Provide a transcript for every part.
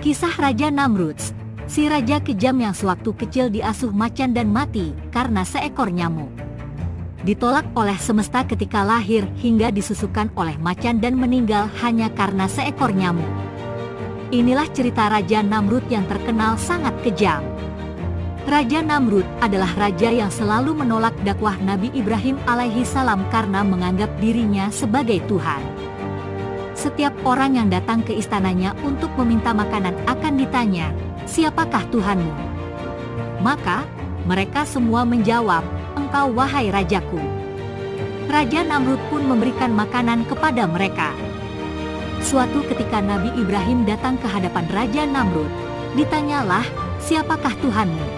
Kisah Raja Namrud, si raja kejam yang sewaktu kecil diasuh macan dan mati karena seekor nyamuk. Ditolak oleh semesta ketika lahir hingga disusukan oleh macan dan meninggal hanya karena seekor nyamuk. Inilah cerita Raja Namrud yang terkenal sangat kejam. Raja Namrud adalah raja yang selalu menolak dakwah Nabi Ibrahim alaihi salam karena menganggap dirinya sebagai Tuhan. Setiap orang yang datang ke istananya untuk meminta makanan akan ditanya, siapakah Tuhanmu? Maka, mereka semua menjawab, engkau wahai rajaku. Raja Namrud pun memberikan makanan kepada mereka. Suatu ketika Nabi Ibrahim datang ke hadapan Raja Namrud, ditanyalah, siapakah Tuhanmu?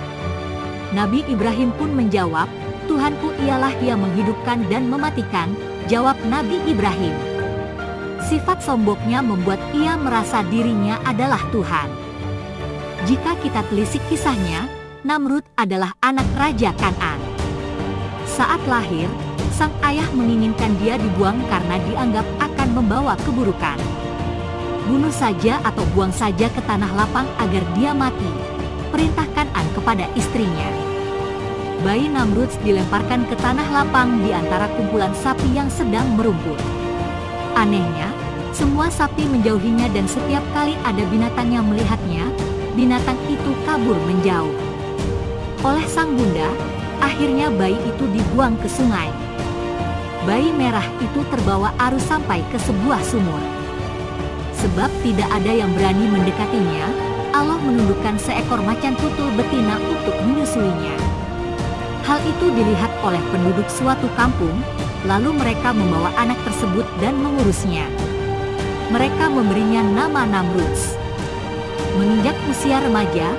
Nabi Ibrahim pun menjawab, Tuhanku ialah yang menghidupkan dan mematikan, jawab Nabi Ibrahim. Sifat sombongnya membuat ia merasa dirinya adalah Tuhan. Jika kita telisik kisahnya, Namrud adalah anak Raja Kanan. Saat lahir, sang ayah menginginkan dia dibuang karena dianggap akan membawa keburukan. Bunuh saja atau buang saja ke tanah lapang agar dia mati, perintahkan An kepada istrinya. Bayi Namrud dilemparkan ke tanah lapang di antara kumpulan sapi yang sedang merumput. Anehnya, semua sapi menjauhinya dan setiap kali ada binatang yang melihatnya, binatang itu kabur menjauh. Oleh sang bunda, akhirnya bayi itu dibuang ke sungai. Bayi merah itu terbawa arus sampai ke sebuah sumur. Sebab tidak ada yang berani mendekatinya, Allah menundukkan seekor macan tutul betina untuk menyusuinya. Hal itu dilihat oleh penduduk suatu kampung, Lalu mereka membawa anak tersebut dan mengurusnya. Mereka memberinya nama Namrud. Menginjak usia remaja,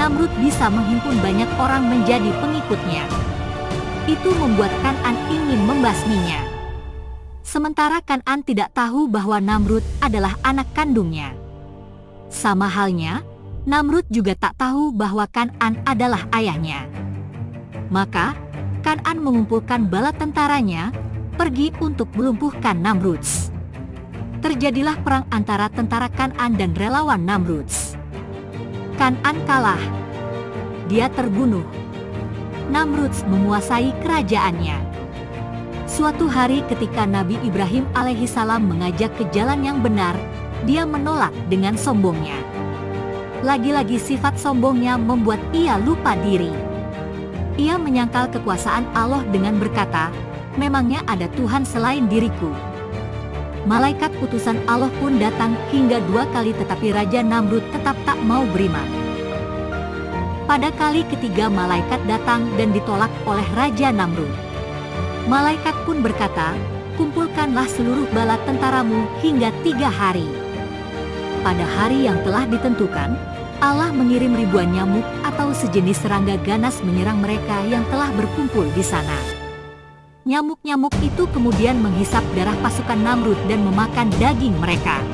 Namrud bisa menghimpun banyak orang menjadi pengikutnya. Itu membuat Kanan ingin membasminya. Sementara Kanan tidak tahu bahwa Namrud adalah anak kandungnya. Sama halnya, Namrud juga tak tahu bahwa Kanan adalah ayahnya. Maka, Kanan mengumpulkan bala tentaranya, pergi untuk melumpuhkan Namrud. Terjadilah perang antara tentara Kanan dan relawan Namrud. Kanan kalah. Dia terbunuh. Namrud menguasai kerajaannya. Suatu hari ketika Nabi Ibrahim alaihissalam mengajak ke jalan yang benar, dia menolak dengan sombongnya. Lagi-lagi sifat sombongnya membuat ia lupa diri. Ia menyangkal kekuasaan Allah dengan berkata, memangnya ada Tuhan selain diriku. Malaikat utusan Allah pun datang hingga dua kali tetapi Raja Namrud tetap tak mau beriman. Pada kali ketiga malaikat datang dan ditolak oleh Raja Namrud. Malaikat pun berkata, kumpulkanlah seluruh bala tentaramu hingga tiga hari. Pada hari yang telah ditentukan, Allah mengirim ribuan nyamuk atau sejenis serangga ganas menyerang mereka yang telah berkumpul di sana. Nyamuk-nyamuk itu kemudian menghisap darah pasukan Namrud dan memakan daging mereka.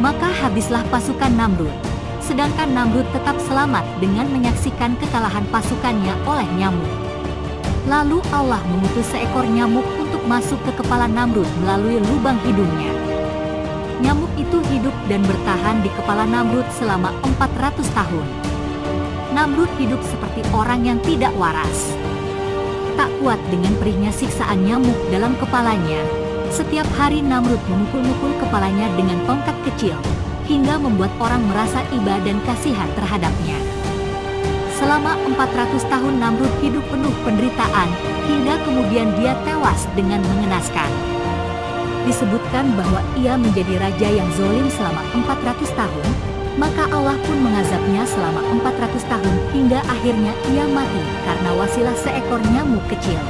Maka habislah pasukan Namrud, sedangkan Namrud tetap selamat dengan menyaksikan kekalahan pasukannya oleh nyamuk. Lalu Allah mengutus seekor nyamuk untuk masuk ke kepala Namrud melalui lubang hidungnya. Nyamuk itu hidup dan bertahan di kepala Namrud selama 400 tahun. Namrud hidup seperti orang yang tidak waras. Tak kuat dengan perihnya siksaan nyamuk dalam kepalanya, setiap hari Namrud memukul-mukul kepalanya dengan tongkat kecil, hingga membuat orang merasa iba dan kasihan terhadapnya. Selama 400 tahun Namrud hidup penuh penderitaan, hingga kemudian dia tewas dengan mengenaskan disebutkan bahwa ia menjadi raja yang zolim selama 400 tahun, maka Allah pun mengazabnya selama 400 tahun hingga akhirnya ia mati karena wasilah seekor nyamuk kecil.